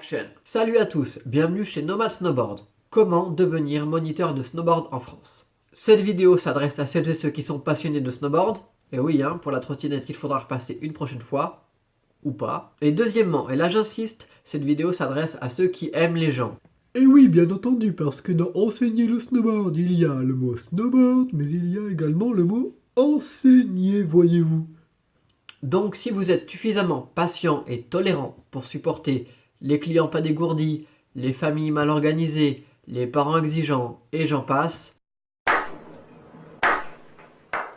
Action Salut à tous, bienvenue chez Nomad Snowboard. Comment devenir moniteur de snowboard en France? Cette vidéo s'adresse à celles et ceux qui sont passionnés de snowboard. Et oui, hein, pour la trottinette qu'il faudra repasser une prochaine fois. Ou pas. Et deuxièmement, et là j'insiste, cette vidéo s'adresse à ceux qui aiment les gens. Et oui, bien entendu, parce que dans enseigner le snowboard, il y a le mot snowboard, mais il y a également le mot enseigner, voyez-vous. Donc si vous êtes suffisamment patient et tolérant pour supporter les clients pas dégourdis, les familles mal organisées, les parents exigeants et j'en passe,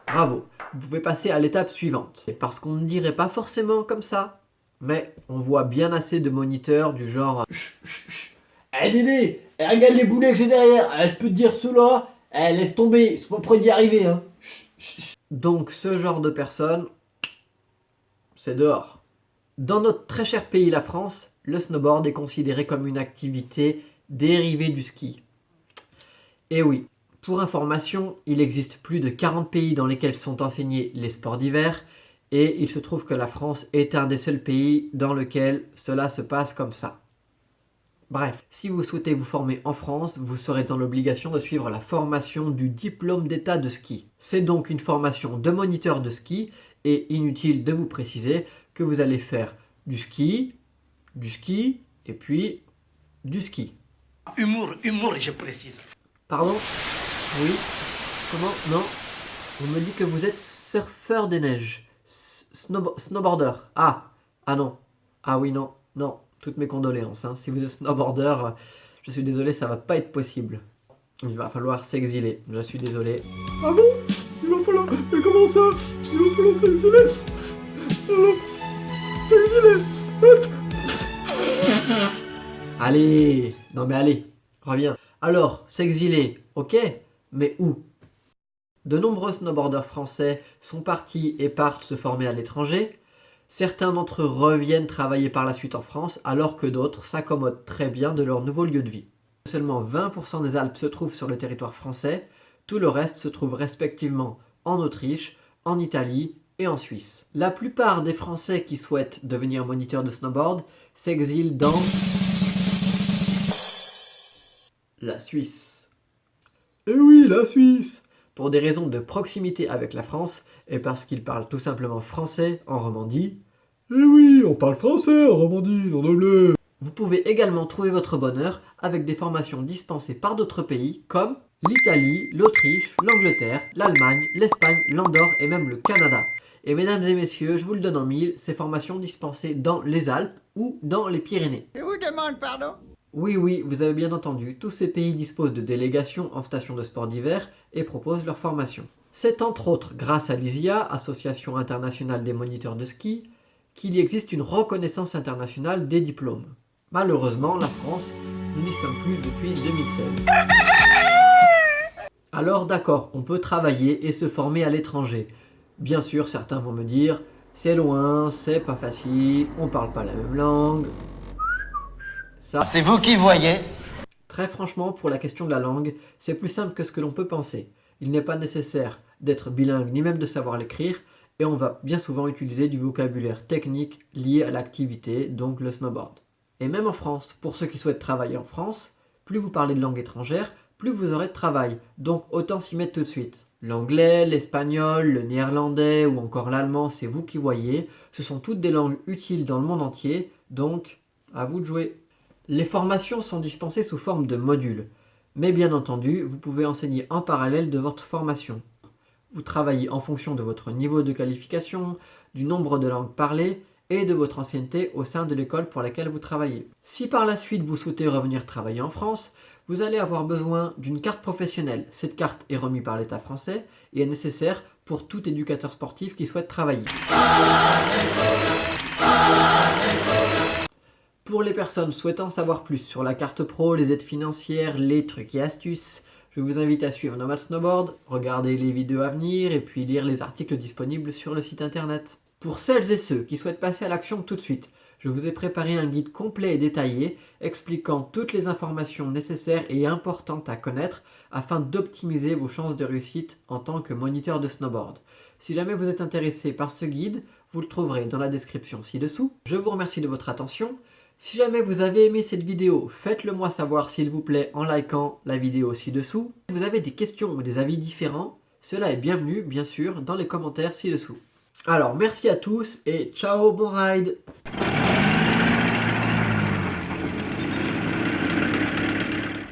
bravo, vous pouvez passer à l'étape suivante. Et parce qu'on ne dirait pas forcément comme ça, mais on voit bien assez de moniteurs du genre Eh Dédé, eh, regarde les boulets que j'ai derrière, eh, je peux te dire cela, eh, laisse tomber, pas près d'y arriver. Hein. Donc ce genre de personnes, c'est dehors. Dans notre très cher pays la France, le snowboard est considéré comme une activité dérivée du ski. Et oui, pour information, il existe plus de 40 pays dans lesquels sont enseignés les sports d'hiver et il se trouve que la France est un des seuls pays dans lequel cela se passe comme ça. Bref, si vous souhaitez vous former en France, vous serez dans l'obligation de suivre la formation du diplôme d'état de ski. C'est donc une formation de moniteur de ski et inutile de vous préciser que vous allez faire du ski, du ski et puis du ski. Humour, humour, je précise. Pardon? Oui Comment? Non On me dit que vous êtes surfeur des neiges. snowboarder. Ah Ah non. Ah oui, non. Non. Toutes mes condoléances. Hein. Si vous êtes snowboarder, je suis désolé, ça va pas être possible. Il va falloir s'exiler. Je suis désolé. Ah bon? Il va falloir... Mais comment ça? Il va falloir s'exiler? Alors... S'exiler? Allez Non mais allez, reviens. Alors, s'exiler, ok, mais où? De nombreux snowboarders français sont partis et partent se former à l'étranger. Certains d'entre eux reviennent travailler par la suite en France, alors que d'autres s'accommodent très bien de leur nouveau lieu de vie. Seulement 20% des Alpes se trouvent sur le territoire français, tout le reste se trouve respectivement en Autriche, en Italie et en Suisse. La plupart des Français qui souhaitent devenir moniteurs de snowboard s'exilent dans la Suisse. Eh oui, la Suisse Pour des raisons de proximité avec la France et parce qu'ils parlent tout simplement français en Romandie. Eh oui, on parle français en Romandie, non de bleu Vous pouvez également trouver votre bonheur avec des formations dispensées par d'autres pays comme l'Italie, l'Autriche, l'Angleterre, l'Allemagne, l'Espagne, l'Andorre et même le Canada. Et mesdames et messieurs, je vous le donne en mille, ces formations dispensées dans les Alpes ou dans les Pyrénées. Je vous demande pardon? Oui, oui, vous avez bien entendu, tous ces pays disposent de délégations en stations de sport d'hiver et proposent leur formation. C'est entre autres grâce à l'ISIA, Association internationale des moniteurs de ski, qu'il y existe une reconnaissance internationale des diplômes. Malheureusement, la France, nous n'y sommes plus depuis 2016. Alors d'accord, on peut travailler et se former à l'étranger. Bien sûr, certains vont me dire, c'est loin, c'est pas facile, on parle pas la même langue, c'est vous qui voyez. Très franchement, pour la question de la langue, c'est plus simple que ce que l'on peut penser. Il n'est pas nécessaire d'être bilingue ni même de savoir l'écrire, et on va bien souvent utiliser du vocabulaire technique lié à l'activité, donc le snowboard. Et même en France, pour ceux qui souhaitent travailler en France, plus vous parlez de langue étrangère, plus vous aurez de travail, donc autant s'y mettre tout de suite. L'anglais, l'espagnol, le néerlandais ou encore l'allemand, c'est vous qui voyez, ce sont toutes des langues utiles dans le monde entier, donc à vous de jouer. Les formations sont dispensées sous forme de modules, mais bien entendu, vous pouvez enseigner en parallèle de votre formation. Vous travaillez en fonction de votre niveau de qualification, du nombre de langues parlées et de votre ancienneté au sein de l'école pour laquelle vous travaillez. Si par la suite vous souhaitez revenir travailler en France, vous allez avoir besoin d'une carte professionnelle. Cette carte est remise par l'État français et est nécessaire pour tout éducateur sportif qui souhaite travailler. Pour les personnes souhaitant savoir plus sur la carte pro, les aides financières, les trucs et astuces, je vous invite à suivre Nomad Snowboard, regarder les vidéos à venir et puis lire les articles disponibles sur le site internet. Pour celles et ceux qui souhaitent passer à l'action tout de suite, je vous ai préparé un guide complet et détaillé expliquant toutes les informations nécessaires et importantes à connaître afin d'optimiser vos chances de réussite en tant que moniteur de snowboard. Si jamais vous êtes intéressé par ce guide, vous le trouverez dans la description ci-dessous. Je vous remercie de votre attention. Si jamais vous avez aimé cette vidéo, faites-le moi savoir s'il vous plaît en likant la vidéo ci-dessous. Si vous avez des questions ou des avis différents, cela est bienvenu bien sûr dans les commentaires ci-dessous. Alors merci à tous et ciao, bon ride